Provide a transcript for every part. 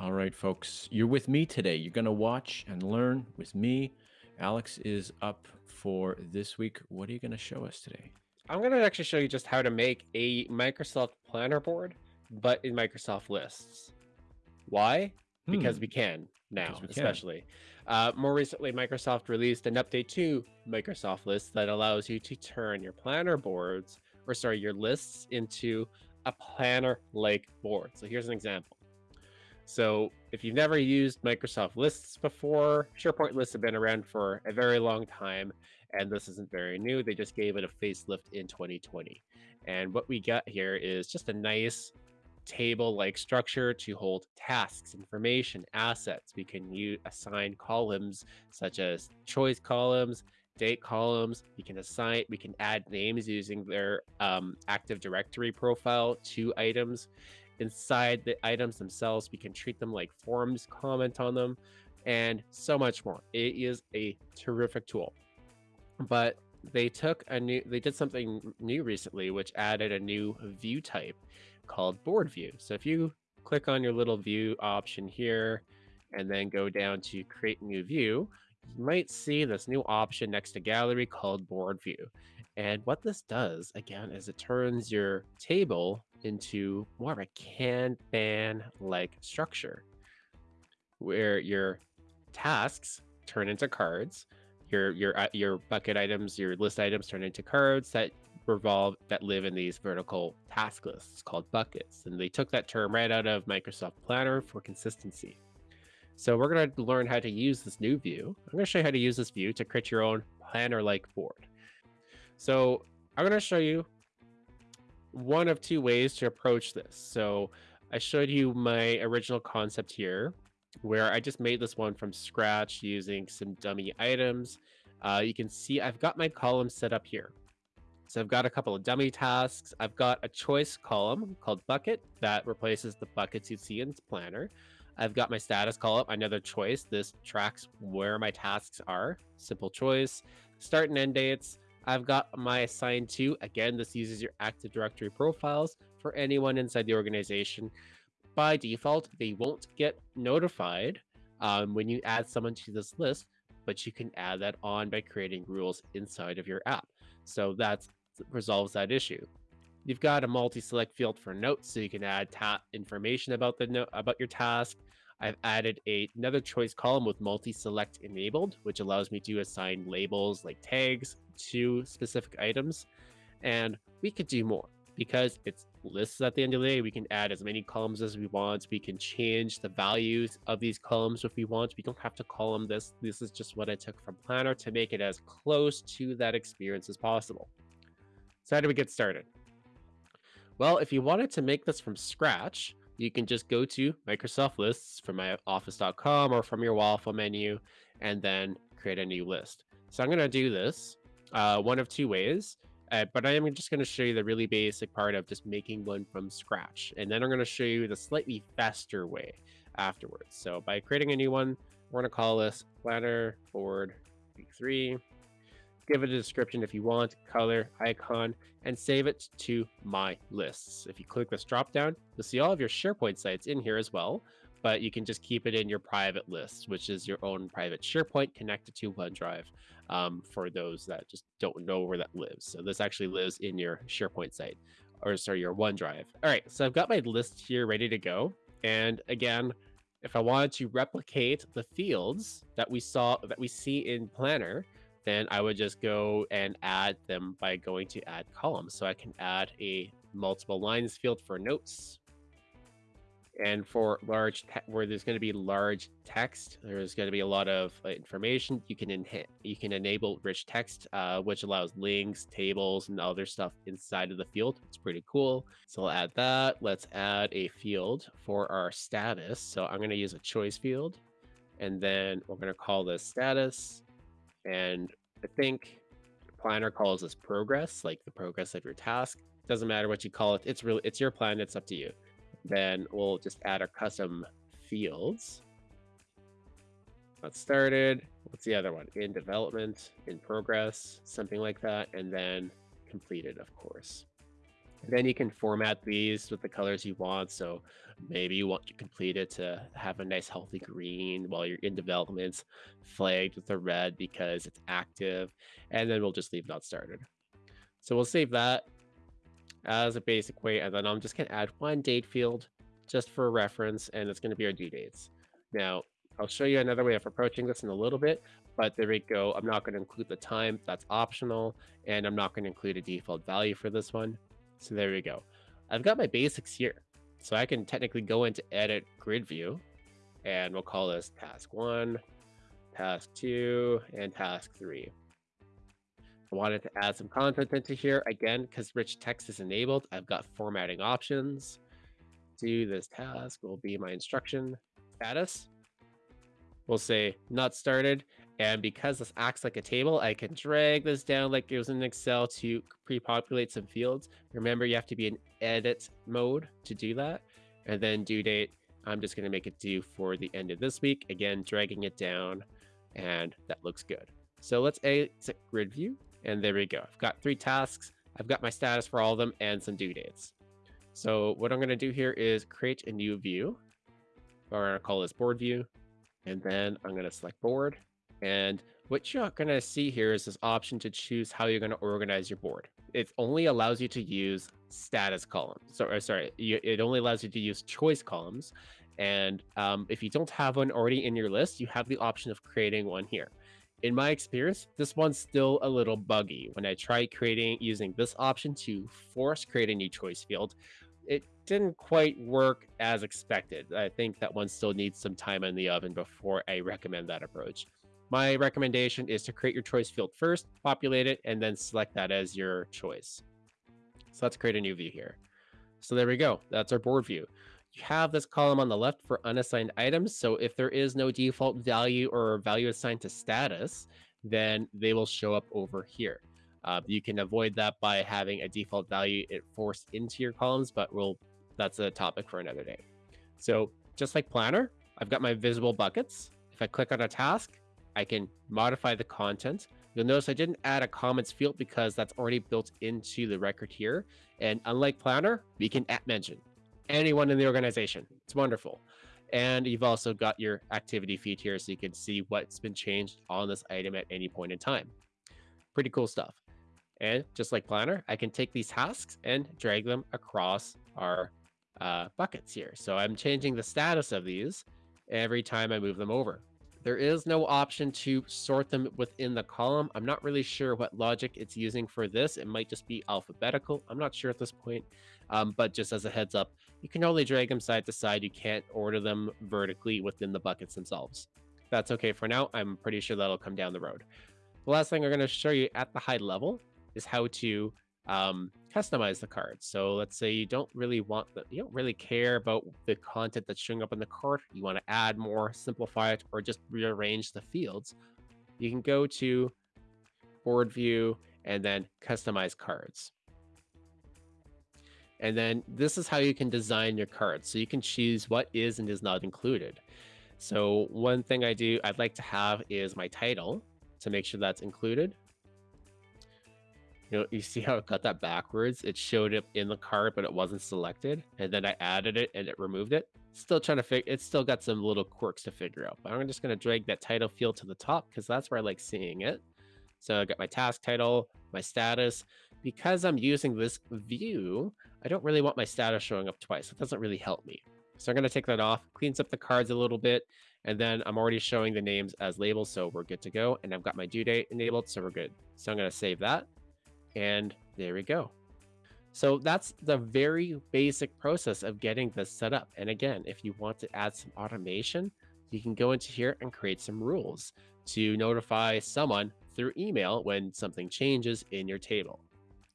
All right, folks, you're with me today. You're going to watch and learn with me. Alex is up for this week. What are you going to show us today? I'm going to actually show you just how to make a Microsoft Planner board, but in Microsoft Lists. Why? Because Hmm, we can now, because we can. especially. Uh, more recently, Microsoft released an update to Microsoft Lists that allows you to turn your planner boards, or sorry, your lists into a planner-like board. So here's an example. So if you've never used Microsoft Lists before, SharePoint lists have been around for a very long time, and this isn't very new. They just gave it a facelift in 2020. And what we got here is just a nice table-like structure to hold tasks, information, assets. We can assign columns such as choice columns, date columns. We can assign, we can add names using their um, Active Directory profile to items. Inside the items themselves, we can treat them like forms, comment on them, and so much more. It is a terrific tool. But they took a new, they did something new recently, which added a new view type called board view. So if you click on your little view option here and then go down to create new view, you might see this new option next to gallery called board view. And what this does again is it turns your table into more of a Kanban like structure where your tasks turn into cards, your your uh, your bucket items, your list items turn into cards that revolve that live in these vertical task lists called buckets. And they took that term right out of Microsoft Planner for consistency. So we're going to learn how to use this new view. I'm going to show you how to use this view to create your own planner-like board. So I'm going to show you one of two ways to approach this. So I showed you my original concept here, where I just made this one from scratch using some dummy items. Uh, you can see I've got my column set up here. So I've got a couple of dummy tasks. I've got a choice column called bucket that replaces the buckets you see in Planner. I've got my status column, another choice. This tracks where my tasks are. Simple choice. Start and end dates. I've got my assigned to. Again, this uses your Active Directory profiles for anyone inside the organization. By default, they won't get notified um, when you add someone to this list, but you can add that on by creating rules inside of your app. So that resolves that issue. You've got a multi-select field for notes, so you can add information about the about your task. I've added a, another choice column with multi-select enabled, which allows me to assign labels like tags to specific items. And we could do more because it's lists at the end of the day. We can add as many columns as we want. We can change the values of these columns if we want. We don't have to column this. This is just what I took from Planner to make it as close to that experience as possible. So how do we get started? Well, if you wanted to make this from scratch, you can just go to Microsoft Lists from my office.com or from your waffle menu and then create a new list. So I'm going to do this uh, one of two ways, uh, but I am just going to show you the really basic part of just making one from scratch. And then I'm going to show you the slightly faster way afterwards. So by creating a new one, we're going to call this Planner Board Week 3 give it a description if you want, color, icon, and save it to my lists. If you click this drop down, you'll see all of your SharePoint sites in here as well, but you can just keep it in your private list, which is your own private SharePoint connected to OneDrive um, for those that just don't know where that lives. So this actually lives in your SharePoint site, or sorry, your OneDrive. All right, so I've got my list here ready to go. And again, if I wanted to replicate the fields that we saw that we see in Planner, then I would just go and add them by going to add columns. So I can add a multiple lines field for notes. And for large, where there's going to be large text, there's going to be a lot of uh, information. You can you can enable rich text, uh, which allows links, tables, and other stuff inside of the field. It's pretty cool. So I'll add that. Let's add a field for our status. So I'm going to use a choice field, and then we're going to call this status and I think planner calls this progress, like the progress of your task. Doesn't matter what you call it. It's really it's your plan. It's up to you. Then we'll just add our custom fields. Let's started. What's the other one? In development, in progress, something like that, and then completed, of course. And then you can format these with the colors you want. So maybe you want to complete it to have a nice healthy green while you're in development, flagged with a red because it's active, and then we'll just leave that started. So we'll save that as a basic way, and then I'm just gonna add one date field just for reference, and it's gonna be our due dates. Now, I'll show you another way of approaching this in a little bit, but there we go. I'm not gonna include the time, that's optional, and I'm not gonna include a default value for this one. So there we go. I've got my basics here. So I can technically go into edit grid view and we'll call this task one, task two, and task three. I wanted to add some content into here again because rich text is enabled. I've got formatting options. Do this task will be my instruction status. We'll say not started. And because this acts like a table, I can drag this down like it was in Excel to pre-populate some fields. Remember, you have to be in edit mode to do that. And then due date, I'm just going to make it due for the end of this week. Again, dragging it down, and that looks good. So let's exit grid view, and there we go. I've got three tasks. I've got my status for all of them and some due dates. So what I'm going to do here is create a new view. Or I'm to call this board view. And then I'm going to select board and what you're going to see here is this option to choose how you're going to organize your board. It only allows you to use status columns. So, sorry, it only allows you to use choice columns. And um, if you don't have one already in your list, you have the option of creating one here. In my experience, this one's still a little buggy. When I tried creating using this option to force create a new choice field, it didn't quite work as expected. I think that one still needs some time in the oven before I recommend that approach. My recommendation is to create your choice field first, populate it, and then select that as your choice. So let's create a new view here. So there we go. That's our board view. You have this column on the left for unassigned items. So if there is no default value or value assigned to status, then they will show up over here. Uh, you can avoid that by having a default value it forced into your columns, but we'll that's a topic for another day. So just like Planner, I've got my visible buckets. If I click on a task, I can modify the content. You'll notice I didn't add a comments field because that's already built into the record here. And unlike Planner, we can at mention anyone in the organization. It's wonderful. And you've also got your activity feed here so you can see what's been changed on this item at any point in time. Pretty cool stuff. And just like Planner, I can take these tasks and drag them across our uh, buckets here. So I'm changing the status of these every time I move them over. There is no option to sort them within the column. I'm not really sure what logic it's using for this. It might just be alphabetical. I'm not sure at this point. Um, but just as a heads up, you can only drag them side to side. You can't order them vertically within the buckets themselves. That's okay for now. I'm pretty sure that'll come down the road. The last thing I'm going to show you at the high level is how to um, customize the cards. So let's say you don't really want the, you don't really care about the content that's showing up in the card. You want to add more, simplify it, or just rearrange the fields. You can go to board view and then customize cards. And then this is how you can design your cards. So you can choose what is and is not included. So one thing I do, I'd like to have is my title to make sure that's included. You know, you see how it got that backwards? It showed up in the card, but it wasn't selected. And then I added it and it removed it. Still trying to figure, it's still got some little quirks to figure out. But I'm just going to drag that title field to the top because that's where I like seeing it. So I got my task title, my status. Because I'm using this view, I don't really want my status showing up twice. It doesn't really help me. So I'm going to take that off, cleans up the cards a little bit, and then I'm already showing the names as labels, so we're good to go. And I've got my due date enabled, so we're good. So I'm going to save that. And there we go. So that's the very basic process of getting this set up. And again, if you want to add some automation, you can go into here and create some rules to notify someone through email when something changes in your table.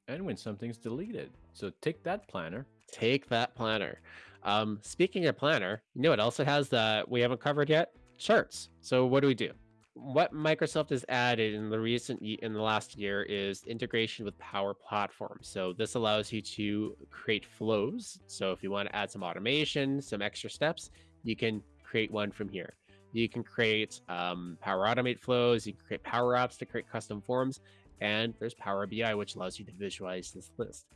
And when something's deleted. So take that planner. Take that planner. Um, speaking of planner, you know what else it has that we haven't covered yet? Charts. So what do we do? What Microsoft has added in the recent in the last year is integration with Power Platform. So this allows you to create flows. So if you want to add some automation, some extra steps, you can create one from here. You can create um, Power Automate flows. You can create Power Apps to create custom forms, and there's Power BI, which allows you to visualize this list.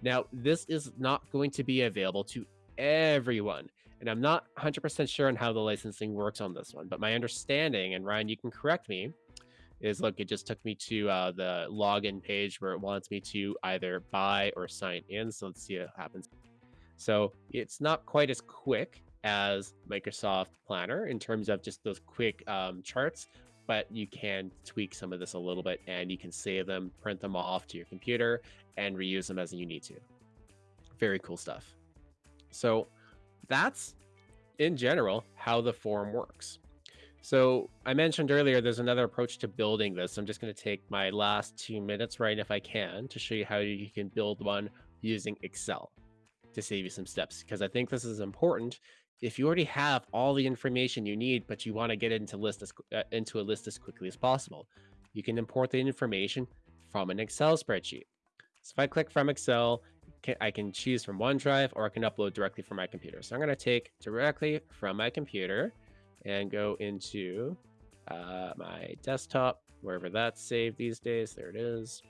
Now, this is not going to be available to everyone. And I'm not 100% sure on how the licensing works on this one, but my understanding, and Ryan, you can correct me, is look, it just took me to uh, the login page where it wants me to either buy or sign in. So let's see what happens. So it's not quite as quick as Microsoft Planner in terms of just those quick um, charts, but you can tweak some of this a little bit and you can save them, print them off to your computer, and reuse them as you need to. Very cool stuff. So that's in general how the form works. So I mentioned earlier, there's another approach to building this. I'm just going to take my last two minutes, right, if I can, to show you how you can build one using Excel to save you some steps, because I think this is important. If you already have all the information you need, but you want to get it into list as, uh, into a list as quickly as possible, you can import the information from an Excel spreadsheet. So if I click from Excel, I can choose from OneDrive or I can upload directly from my computer. So I'm going to take directly from my computer and go into uh, my desktop, wherever that's saved these days. There it is.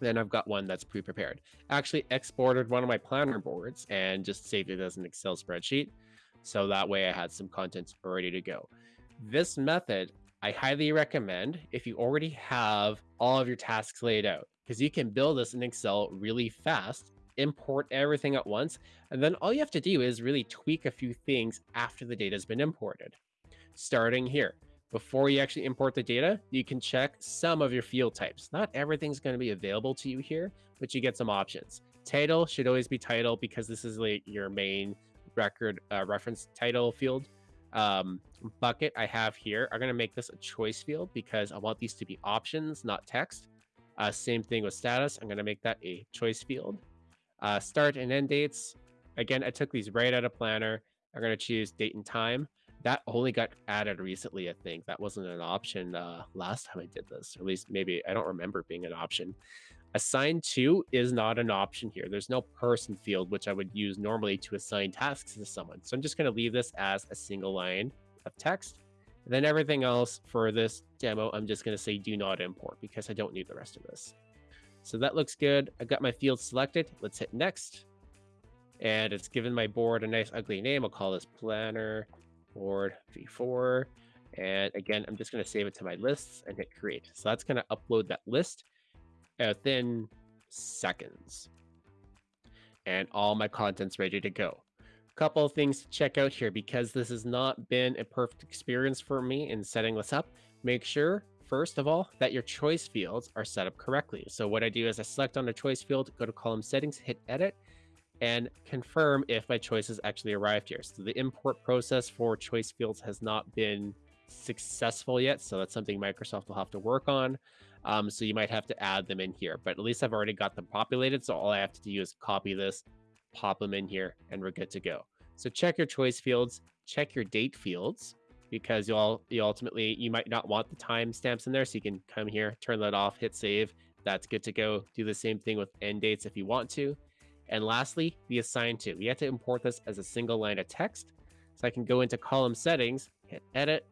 Then I've got one that's pre-prepared. Actually exported one of my planner boards and just saved it as an Excel spreadsheet. So that way I had some content ready to go. This method, I highly recommend if you already have all of your tasks laid out, because you can build this in Excel really fast, import everything at once, and then all you have to do is really tweak a few things after the data has been imported starting here. Before you actually import the data, you can check some of your field types. Not everything's going to be available to you here, but you get some options. Title should always be title because this is like your main record uh, reference title field. Um, bucket I have here, I'm going to make this a choice field because I want these to be options, not text. Uh, same thing with status. I'm going to make that a choice field. Uh, start and end dates. Again, I took these right out of Planner. I'm going to choose date and time. That only got added recently i think. That wasn't an option uh last time i did this. At least maybe i don't remember being an option. Assign to is not an option here. There's no person field which i would use normally to assign tasks to someone. So i'm just going to leave this as a single line of text. And then everything else for this demo i'm just going to say do not import because i don't need the rest of this so that looks good. I've got my field selected. Let's hit next. And it's given my board a nice ugly name. I'll call this planner board v4 and again i'm just going to save it to my lists and hit create. So that's going to upload that list within seconds. And all my content's ready to go. A couple of things to check out here. Because this has not been a perfect experience for me in setting this up make sure first of all that your choice fields are set up correctly so what i do is i select on the choice field go to column settings hit edit and confirm if my choice has actually arrived here. So the import process for choice fields has not been successful yet. So that's something Microsoft will have to work on. Um, so you might have to add them in here, but at least I've already got them populated. So all I have to do is copy this, pop them in here, and we're good to go. So check your choice fields, check your date fields, because you'll you ultimately you might not want the timestamps in there. So you can come here, turn that off, hit save. That's good to go. Do the same thing with end dates if you want to. And lastly, the assign to. We have to import this as a single line of text. So I can go into column settings, hit edit,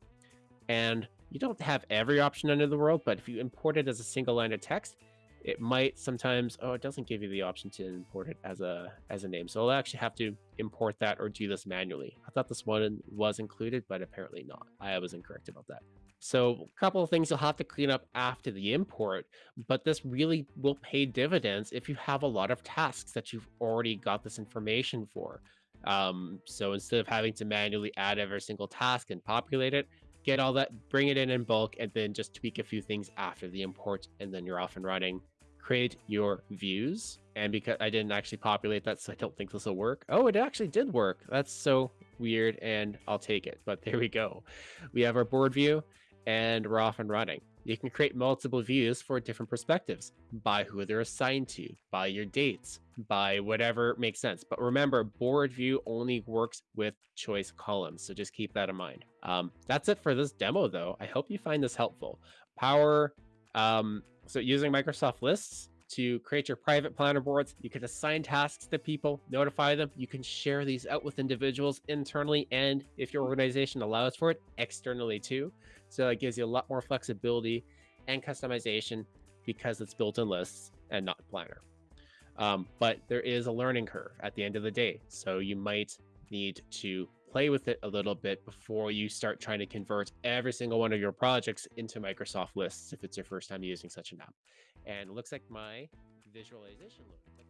and you don't have every option under the world, but if you import it as a single line of text, it might sometimes, oh, it doesn't give you the option to import it as a as a name. So I'll actually have to import that or do this manually. I thought this one was included, but apparently not. I was incorrect about that. So a couple of things you'll have to clean up after the import, but this really will pay dividends if you have a lot of tasks that you've already got this information for. Um, so instead of having to manually add every single task and populate it, get all that, bring it in in bulk, and then just tweak a few things after the import, and then you're off and running. Create your views. And because I didn't actually populate that, so I don't think this will work. Oh, it actually did work. That's so weird, and I'll take it. But there we go. We have our board view and we're off and running. You can create multiple views for different perspectives by who they're assigned to, by your dates, by whatever makes sense. But remember, board view only works with choice columns. So just keep that in mind. Um, that's it for this demo, though. I hope you find this helpful. Power, um, so using Microsoft Lists to create your private planner boards, you can assign tasks to people, notify them. You can share these out with individuals internally, and if your organization allows for it, externally too. So it gives you a lot more flexibility and customization because it's built in lists and not planner. Um, but there is a learning curve at the end of the day. So you might need to play with it a little bit before you start trying to convert every single one of your projects into Microsoft lists if it's your first time using such an app. And it looks like my visualization looks like